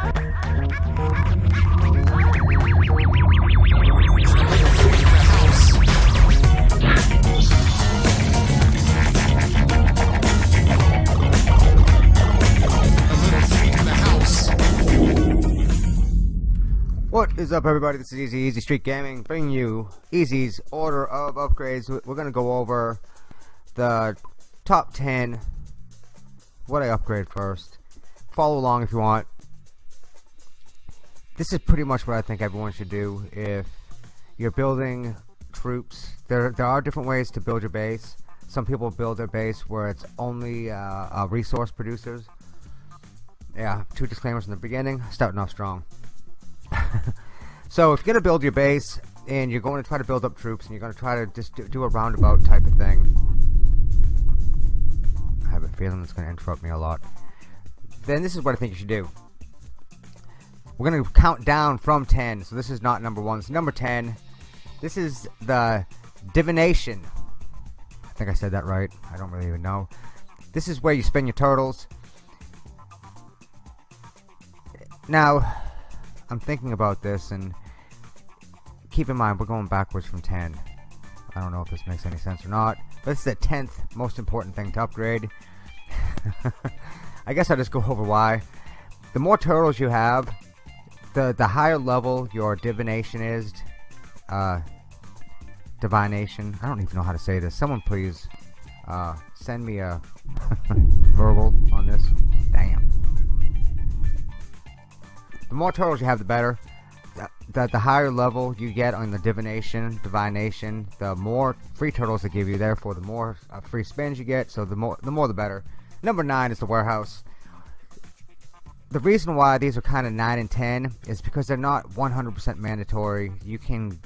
What is up everybody, this is Easy, Easy Street Gaming, bringing you Easy's order of upgrades. We're going to go over the top 10, what I upgrade first. Follow along if you want. This is pretty much what I think everyone should do if you're building troops. There, there are different ways to build your base. Some people build their base where it's only uh, uh, resource producers. Yeah, two disclaimers in the beginning, starting off strong. so if you're going to build your base and you're going to try to build up troops and you're going to try to just do, do a roundabout type of thing I have a feeling it's going to interrupt me a lot then this is what I think you should do we're to count down from 10 so this is not number 1 it's number 10 this is the divination. I think I said that right. I don't really even know. This is where you spend your turtles. Now I'm thinking about this and keep in mind we're going backwards from 10 I don't know if this makes any sense or not but it's the 10th most important thing to upgrade. I guess I'll just go over why the more turtles you have the the higher level your divination is uh, divination I don't even know how to say this. Someone please uh, send me a verbal on this. Damn. The more turtles you have the better. The, the higher level you get on the divination divination the more free turtles they give you. Therefore the more uh, free spins you get. So the more the more the better. Number nine is the warehouse the reason why these are kind of 9 and 10 is because they're not 100% mandatory. You can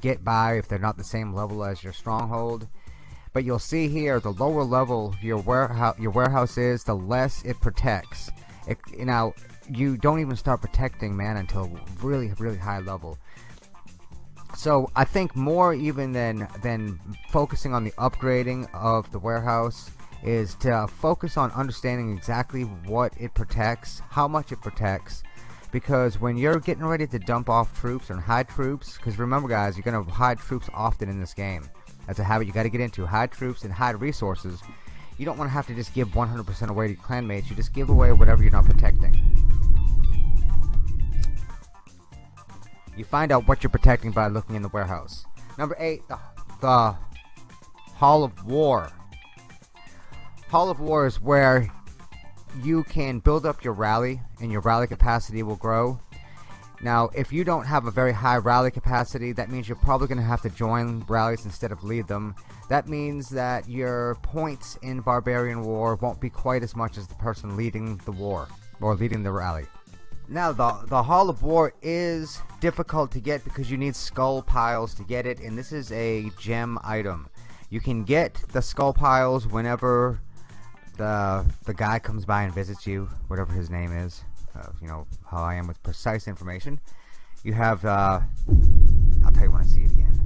get by if they're not the same level as your stronghold. But you'll see here the lower level your warehouse your warehouse is the less it protects. It, you know you don't even start protecting man until really really high level. So I think more even than than focusing on the upgrading of the warehouse is to focus on understanding exactly what it protects how much it protects because when you're getting ready to dump off troops and hide troops because remember guys you're gonna hide troops often in this game that's a habit you got to get into hide troops and hide resources you don't want to have to just give 100% away to your clanmates you just give away whatever you're not protecting You find out what you're protecting by looking in the warehouse. Number 8, the, the Hall of War. Hall of War is where you can build up your rally and your rally capacity will grow. Now, if you don't have a very high rally capacity, that means you're probably going to have to join rallies instead of lead them. That means that your points in Barbarian War won't be quite as much as the person leading the war or leading the rally. Now the the Hall of War is difficult to get because you need skull piles to get it and this is a gem item. You can get the skull piles whenever the the guy comes by and visits you, whatever his name is. Uh, you know how I am with precise information. You have uh, I'll tell you when I see it again.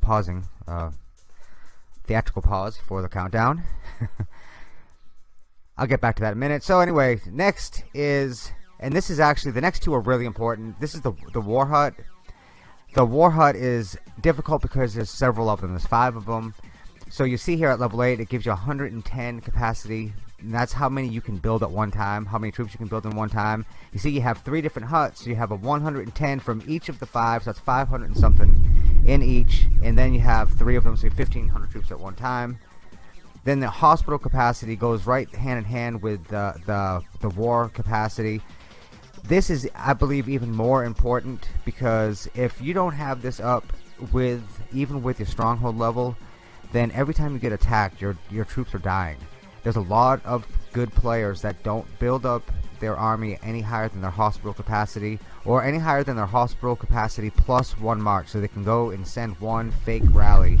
Pausing uh, theatrical pause for the countdown. I'll get back to that in a minute. So anyway, next is, and this is actually, the next two are really important. This is the, the War Hut. The War Hut is difficult because there's several of them. There's five of them. So you see here at level 8, it gives you 110 capacity. And that's how many you can build at one time, how many troops you can build in one time. You see you have three different huts. So you have a 110 from each of the five, so that's 500 and something in each. And then you have three of them, so 1,500 troops at one time. Then the hospital capacity goes right hand in hand with the, the, the war capacity. This is, I believe, even more important because if you don't have this up with, even with your stronghold level, then every time you get attacked, your, your troops are dying. There's a lot of good players that don't build up their army any higher than their hospital capacity or any higher than their hospital capacity plus one march so they can go and send one fake rally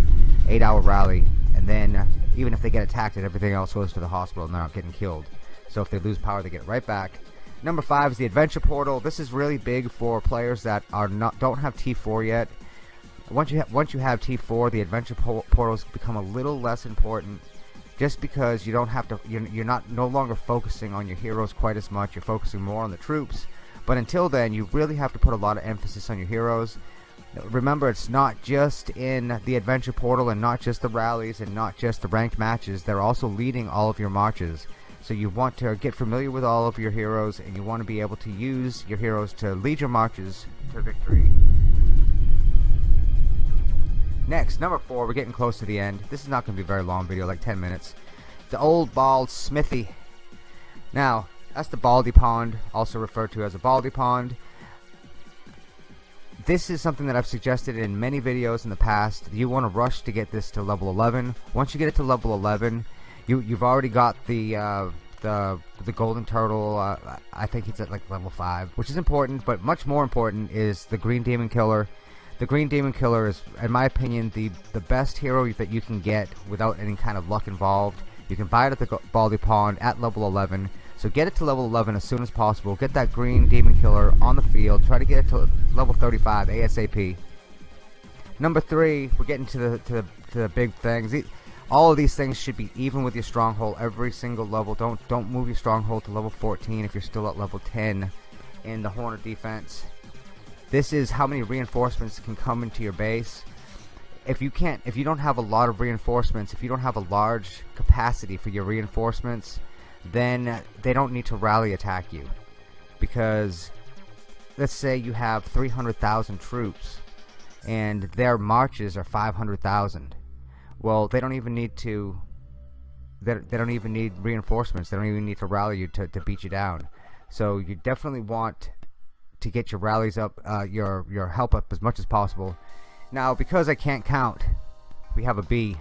eight hour rally and then even if they get attacked and everything else goes to the hospital and they're not getting killed. So if they lose power they get right back. Number five is the adventure portal. This is really big for players that are not don't have T4 yet once you once you have T4 the adventure po portals become a little less important just because you don't have to you're, you're not no longer focusing on your heroes quite as much. You're focusing more on the troops. But until then you really have to put a lot of emphasis on your heroes. Remember it's not just in the adventure portal and not just the rallies and not just the ranked matches. They're also leading all of your marches. So you want to get familiar with all of your heroes and you want to be able to use your heroes to lead your marches to victory Next, number four, we're getting close to the end. This is not going to be a very long video, like 10 minutes. The Old Bald Smithy. Now, that's the Baldy Pond, also referred to as a Baldy Pond. This is something that I've suggested in many videos in the past. You want to rush to get this to level 11. Once you get it to level 11, you, you've already got the... Uh, the the golden turtle uh, I think it's at like level 5 which is important but much more important is the green demon killer the Green Demon Killer is, in my opinion, the, the best hero that you can get without any kind of luck involved. You can buy it at the Baldy Pond at level 11. So get it to level 11 as soon as possible. Get that Green Demon Killer on the field. Try to get it to level 35 ASAP. Number three, we're getting to the, to the, to the big things. All of these things should be even with your stronghold every single level. Don't don't move your stronghold to level 14 if you're still at level 10 in the Hornet defense. This is how many reinforcements can come into your base. If you can't, if you don't have a lot of reinforcements, if you don't have a large capacity for your reinforcements, then they don't need to rally attack you. Because, let's say you have 300,000 troops, and their marches are 500,000. Well, they don't even need to they, they don't even need reinforcements. They don't even need to rally you to, to beat you down. So you definitely want to get your rallies up, uh, your your help up as much as possible. Now, because I can't count, we have a B,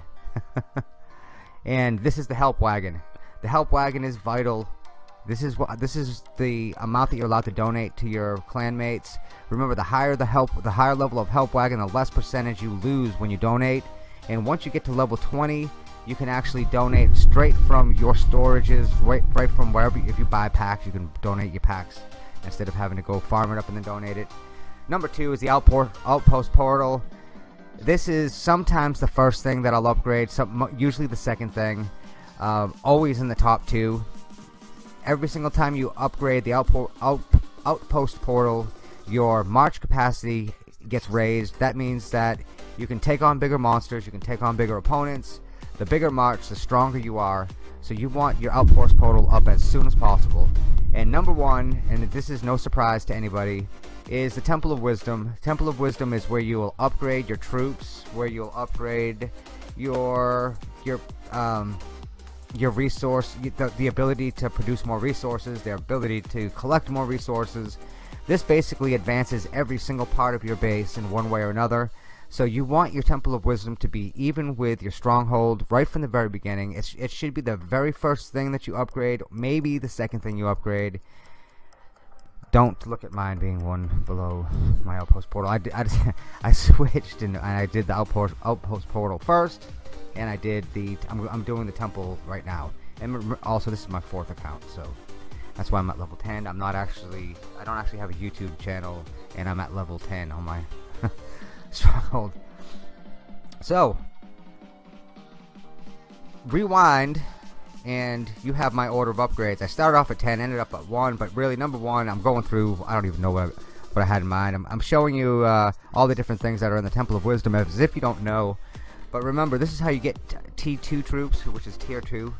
and this is the help wagon. The help wagon is vital. This is what this is the amount that you're allowed to donate to your clanmates. Remember, the higher the help, the higher level of help wagon, the less percentage you lose when you donate. And once you get to level 20, you can actually donate straight from your storages, right, right from wherever. If you buy packs, you can donate your packs instead of having to go farm it up and then donate it. Number two is the outport, outpost portal. This is sometimes the first thing that I'll upgrade, some, usually the second thing. Uh, always in the top two. Every single time you upgrade the out, outpost portal, your march capacity gets raised. That means that you can take on bigger monsters, you can take on bigger opponents. The bigger march, the stronger you are. So you want your outpost portal up as soon as possible. And number one, and this is no surprise to anybody, is the Temple of Wisdom. Temple of Wisdom is where you will upgrade your troops, where you'll upgrade your your um, your resource, the, the ability to produce more resources, their ability to collect more resources. This basically advances every single part of your base in one way or another. So you want your Temple of Wisdom to be even with your Stronghold right from the very beginning. It's, it should be the very first thing that you upgrade, maybe the second thing you upgrade. Don't look at mine being one below my Outpost Portal. I, I, just, I switched and, and I did the Outpost, Outpost Portal first, and I did the, I'm, I'm doing the Temple right now. And also this is my fourth account, so that's why I'm at level 10. I'm not actually, I don't actually have a YouTube channel, and I'm at level 10 on my struggled. So, rewind, and you have my order of upgrades. I started off at 10, ended up at 1, but really, number 1, I'm going through, I don't even know what I, what I had in mind. I'm, I'm showing you uh, all the different things that are in the Temple of Wisdom as if you don't know. But remember, this is how you get T2 troops, which is Tier 2.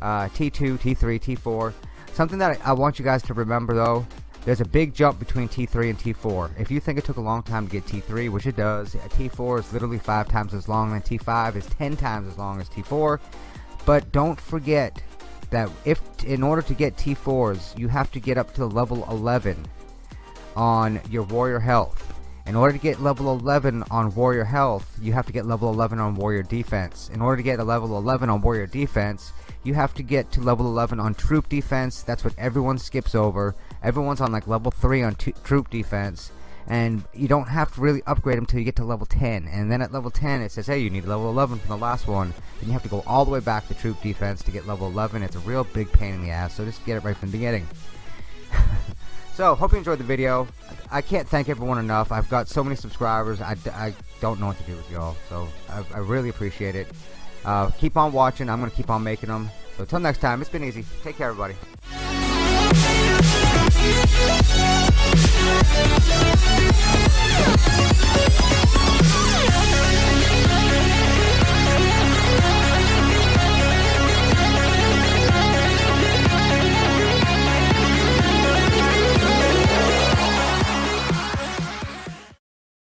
Uh, T2, T3, T4. Something that I, I want you guys to remember, though, there's a big jump between T3 and T4. If you think it took a long time to get T3, which it does, T4 is literally 5 times as long, and T5 is 10 times as long as T4. But don't forget that if in order to get T4s, you have to get up to level 11 on your warrior health. In order to get level 11 on warrior health, you have to get level 11 on warrior defense. In order to get a level 11 on warrior defense, you have to get to level 11 on troop defense. That's what everyone skips over everyone's on like level 3 on troop defense and you don't have to really upgrade them until you get to level 10 and then at level 10 it says hey you need level 11 from the last one and you have to go all the way back to troop defense to get level 11 it's a real big pain in the ass so just get it right from the beginning so hope you enjoyed the video I can't thank everyone enough I've got so many subscribers I, I don't know what to do with y'all so I, I really appreciate it Uh, keep on watching. I'm to keep on making them. So until next time, it's been easy. Take care, everybody.